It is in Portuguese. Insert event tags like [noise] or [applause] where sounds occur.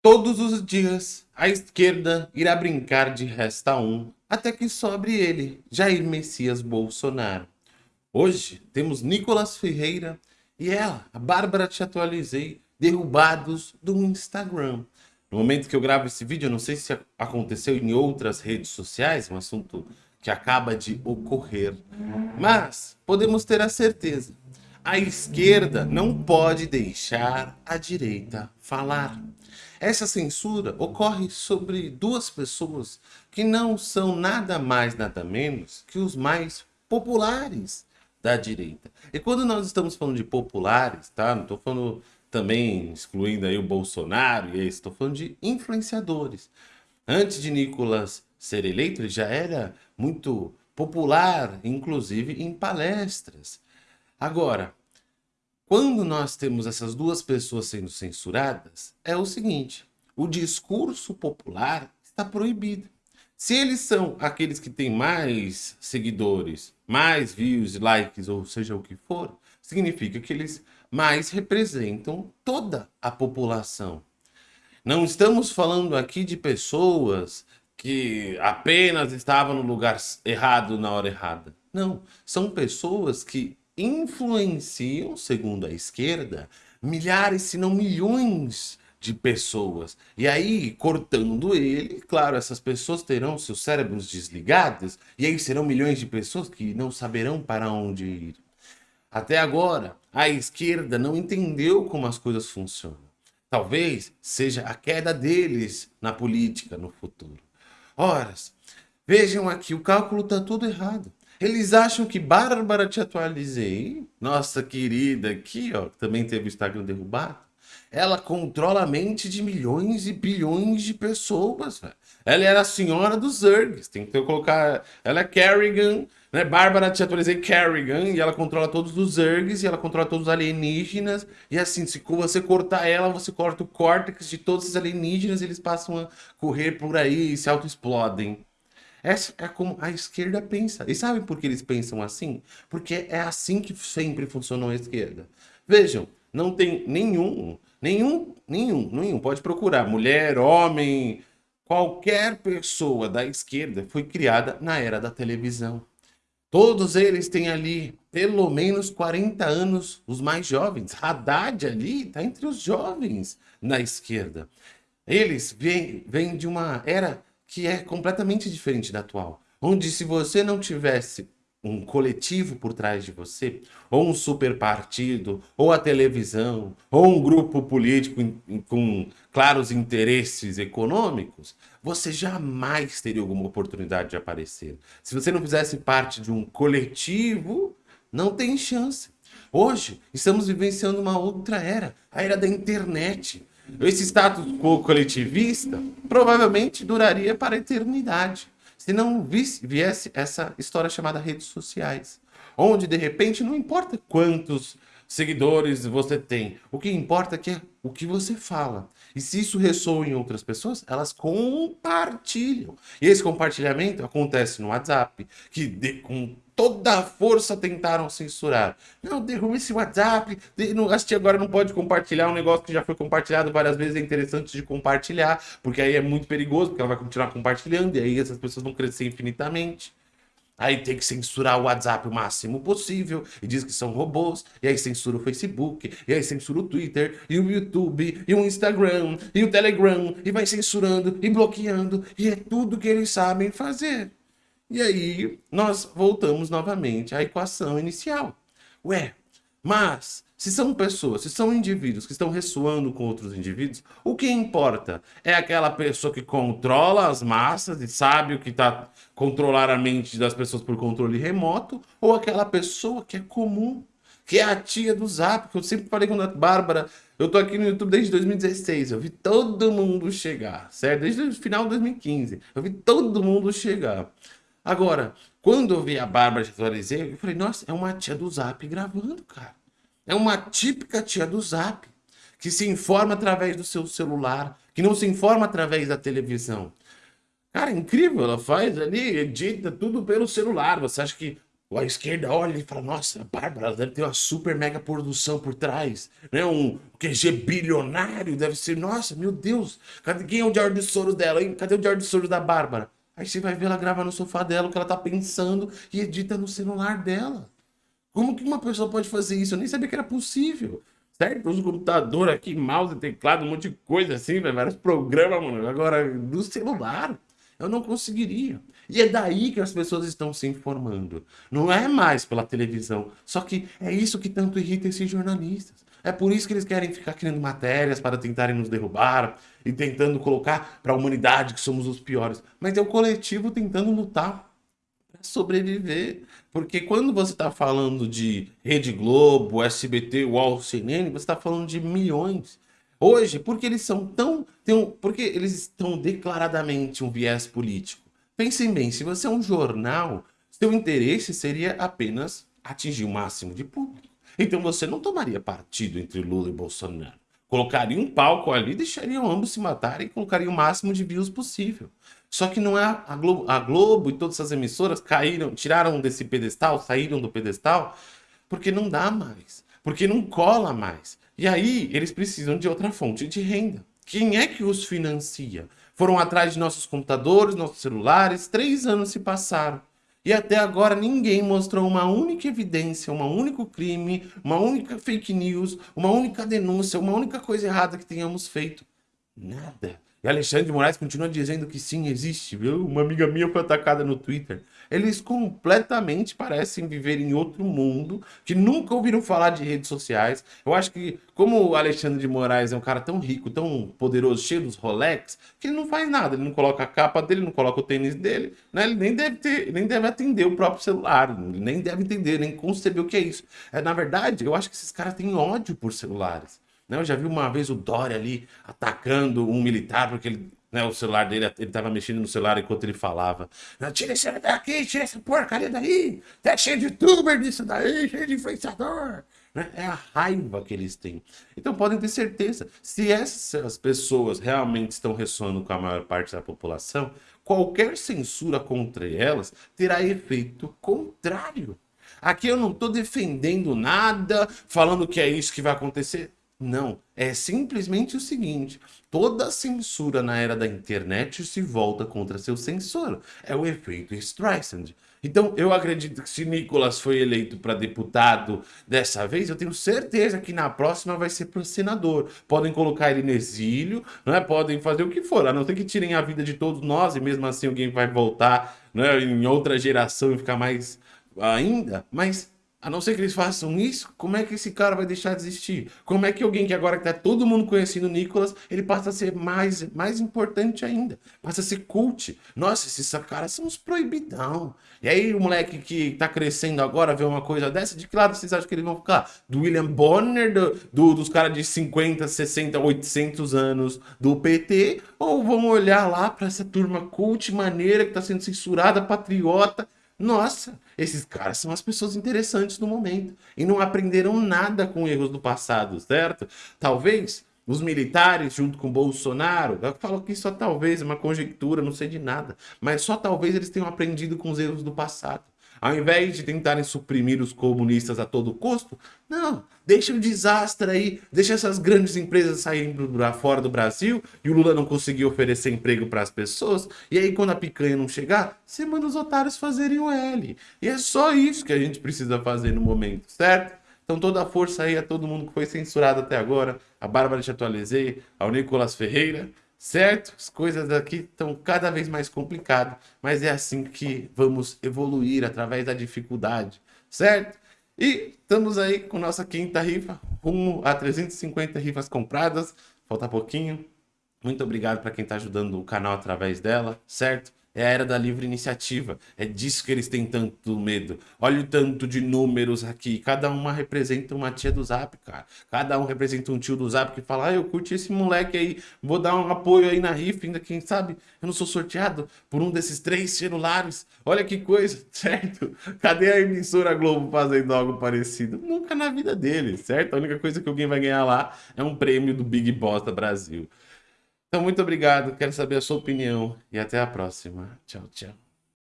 Todos os dias, a esquerda irá brincar de resta um, até que sobre ele, Jair Messias Bolsonaro. Hoje, temos Nicolas Ferreira e ela, a Bárbara Te Atualizei, derrubados do Instagram. No momento que eu gravo esse vídeo, não sei se aconteceu em outras redes sociais, um assunto que acaba de ocorrer, mas podemos ter a certeza, a esquerda não pode deixar a direita falar. Essa censura ocorre sobre duas pessoas que não são nada mais, nada menos que os mais populares da direita. E quando nós estamos falando de populares, tá? Não estou falando também excluindo aí o Bolsonaro e estou falando de influenciadores. Antes de Nicolas ser eleito, ele já era muito popular, inclusive em palestras. Agora, quando nós temos essas duas pessoas sendo censuradas, é o seguinte, o discurso popular está proibido. Se eles são aqueles que têm mais seguidores, mais views, likes, ou seja o que for, significa que eles mais representam toda a população. Não estamos falando aqui de pessoas que apenas estavam no lugar errado na hora errada. Não, são pessoas que influenciam, segundo a esquerda, milhares, se não milhões de pessoas. E aí, cortando ele, claro, essas pessoas terão seus cérebros desligados, e aí serão milhões de pessoas que não saberão para onde ir. Até agora, a esquerda não entendeu como as coisas funcionam. Talvez seja a queda deles na política no futuro. Ora, vejam aqui, o cálculo está tudo errado. Eles acham que Bárbara te atualizei, nossa querida aqui, ó, também teve o Instagram derrubado, ela controla a mente de milhões e bilhões de pessoas. Ela era a senhora dos Zergs, tem que colocar, ela é Kerrigan, né? Bárbara te atualizei Kerrigan, e ela controla todos os Zergs, e ela controla todos os alienígenas, e assim, se você cortar ela, você corta o córtex de todos os alienígenas, e eles passam a correr por aí e se auto-explodem. Essa é como a esquerda pensa. E sabe por que eles pensam assim? Porque é assim que sempre funcionou a esquerda. Vejam, não tem nenhum, nenhum, nenhum, nenhum, pode procurar, mulher, homem, qualquer pessoa da esquerda foi criada na era da televisão. Todos eles têm ali pelo menos 40 anos, os mais jovens. Haddad ali está entre os jovens na esquerda. Eles vêm, vêm de uma era que é completamente diferente da atual. Onde se você não tivesse um coletivo por trás de você, ou um super partido, ou a televisão, ou um grupo político com claros interesses econômicos, você jamais teria alguma oportunidade de aparecer. Se você não fizesse parte de um coletivo, não tem chance. Hoje, estamos vivenciando uma outra era, a era da internet. Esse status quo coletivista provavelmente duraria para a eternidade, se não viesse essa história chamada redes sociais, onde de repente não importa quantos seguidores você tem, o que importa é, que é o que você fala. E se isso ressoa em outras pessoas, elas compartilham. E esse compartilhamento acontece no WhatsApp, que de, com toda a força tentaram censurar. Não, derruba esse WhatsApp, não, assistir agora não pode compartilhar um negócio que já foi compartilhado várias vezes, é interessante de compartilhar, porque aí é muito perigoso, porque ela vai continuar compartilhando, e aí essas pessoas vão crescer infinitamente. Aí tem que censurar o WhatsApp o máximo possível, e diz que são robôs, e aí censura o Facebook, e aí censura o Twitter, e o YouTube, e o Instagram, e o Telegram, e vai censurando, e bloqueando, e é tudo que eles sabem fazer. E aí nós voltamos novamente à equação inicial. Ué, mas se são pessoas, se são indivíduos que estão ressoando com outros indivíduos, o que importa é aquela pessoa que controla as massas e sabe o que está controlar a mente das pessoas por controle remoto, ou aquela pessoa que é comum, que é a tia do Zap, que eu sempre falei com a Bárbara, eu tô aqui no YouTube desde 2016, eu vi todo mundo chegar, certo? Desde o final de 2015, eu vi todo mundo chegar. Agora, quando eu vi a Bárbara de atualizei, eu falei, nossa, é uma tia do Zap gravando, cara. É uma típica tia do Zap, que se informa através do seu celular, que não se informa através da televisão. Cara, incrível, ela faz ali, edita tudo pelo celular. Você acha que a esquerda olha e fala, nossa, a Bárbara deve ter uma super mega produção por trás, né? Um QG bilionário, deve ser, nossa, meu Deus, cadê, quem é o George Soros dela, hein? Cadê o George Soros da Bárbara? Aí você vai ver ela gravar no sofá dela o que ela tá pensando e edita no celular dela. Como que uma pessoa pode fazer isso? Eu nem sabia que era possível. Certo? Usa computador aqui, mouse, teclado, um monte de coisa assim, vários programas, mano. Agora, do celular. Eu não conseguiria. E é daí que as pessoas estão se informando. Não é mais pela televisão. Só que é isso que tanto irrita esses jornalistas. É por isso que eles querem ficar criando matérias para tentarem nos derrubar e tentando colocar para a humanidade que somos os piores. Mas é o coletivo tentando lutar para sobreviver. Porque quando você está falando de Rede Globo, SBT, UOL, CNN, você está falando de milhões. Hoje, porque eles são tão... Um, porque eles estão declaradamente um viés político. Pensem bem, se você é um jornal, seu interesse seria apenas atingir o máximo de público. Então você não tomaria partido entre Lula e Bolsonaro. Colocaria um palco ali, deixariam ambos se matarem e colocaria o máximo de views possível. Só que não é a Globo, a Globo e todas essas emissoras caíram, tiraram desse pedestal, saíram do pedestal, porque não dá mais, porque não cola mais. E aí, eles precisam de outra fonte de renda. Quem é que os financia? Foram atrás de nossos computadores, nossos celulares, três anos se passaram. E até agora ninguém mostrou uma única evidência, um único crime, uma única fake news, uma única denúncia, uma única coisa errada que tenhamos feito. Nada. E Alexandre de Moraes continua dizendo que sim, existe, viu? Uma amiga minha foi atacada no Twitter. Eles completamente parecem viver em outro mundo, que nunca ouviram falar de redes sociais. Eu acho que, como o Alexandre de Moraes é um cara tão rico, tão poderoso, cheio dos Rolex, que ele não faz nada. Ele não coloca a capa dele, não coloca o tênis dele, né? Ele nem deve ter, nem deve atender o próprio celular, nem deve entender, nem conceber o que é isso. É, na verdade, eu acho que esses caras têm ódio por celulares. Né? Eu já vi uma vez o Dória ali atacando um militar porque ele, né, o celular dele, ele estava mexendo no celular enquanto ele falava. Tira esse daqui, tira essa porcaria daí. Tá cheio de youtuber disso daí, cheio de influenciador. Né? É a raiva que eles têm. Então podem ter certeza, se essas pessoas realmente estão ressoando com a maior parte da população, qualquer censura contra elas terá efeito contrário. Aqui eu não estou defendendo nada, falando que é isso que vai acontecer. Não, é simplesmente o seguinte, toda censura na era da internet se volta contra seu censor. É o efeito Streisand. Então, eu acredito que se Nicolas foi eleito para deputado dessa vez, eu tenho certeza que na próxima vai ser para senador. Podem colocar ele no exílio, não é? podem fazer o que for, a não ser que tirem a vida de todos nós e mesmo assim alguém vai voltar né, em outra geração e ficar mais ainda. Mas a não ser que eles façam isso, como é que esse cara vai deixar de existir? Como é que alguém que agora está todo mundo conhecendo o Nicolas, ele passa a ser mais, mais importante ainda? Passa a ser cult. Nossa, esses caras são uns proibidão. E aí o moleque que está crescendo agora vê uma coisa dessa, de que lado vocês acham que eles vão ficar? Do William Bonner, do, do dos caras de 50, 60, 800 anos do PT? Ou vão olhar lá para essa turma cult, maneira, que está sendo censurada, patriota, nossa, esses caras são as pessoas interessantes no momento e não aprenderam nada com erros do passado, certo? Talvez os militares junto com Bolsonaro, eu falo que só talvez, é uma conjectura, não sei de nada, mas só talvez eles tenham aprendido com os erros do passado. Ao invés de tentarem suprimir os comunistas a todo custo, não, deixa o desastre aí, deixa essas grandes empresas saírem para fora do Brasil e o Lula não conseguir oferecer emprego para as pessoas, e aí quando a picanha não chegar, você manda os otários fazerem o L. E é só isso que a gente precisa fazer no momento, certo? Então toda a força aí a todo mundo que foi censurado até agora, a Bárbara te atualizei, ao Nicolas Ferreira, certo? As coisas aqui estão cada vez mais complicadas, mas é assim que vamos evoluir através da dificuldade, certo? E estamos aí com nossa quinta rifa, rumo a 350 rifas compradas, falta pouquinho. Muito obrigado para quem está ajudando o canal através dela, certo? É a era da livre iniciativa. É disso que eles têm tanto medo. Olha o tanto de números aqui. Cada uma representa uma tia do Zap, cara. Cada um representa um tio do Zap que fala, ah, eu curti esse moleque aí, vou dar um apoio aí na rifa, ainda quem sabe eu não sou sorteado por um desses três celulares. Olha que coisa, [laughs] certo? Cadê a emissora Globo fazendo algo parecido? Nunca na vida deles, certo? A única coisa que alguém vai ganhar lá é um prêmio do Big Boss da Brasil. Então, muito obrigado. Quero saber a sua opinião e até a próxima. Tchau, tchau.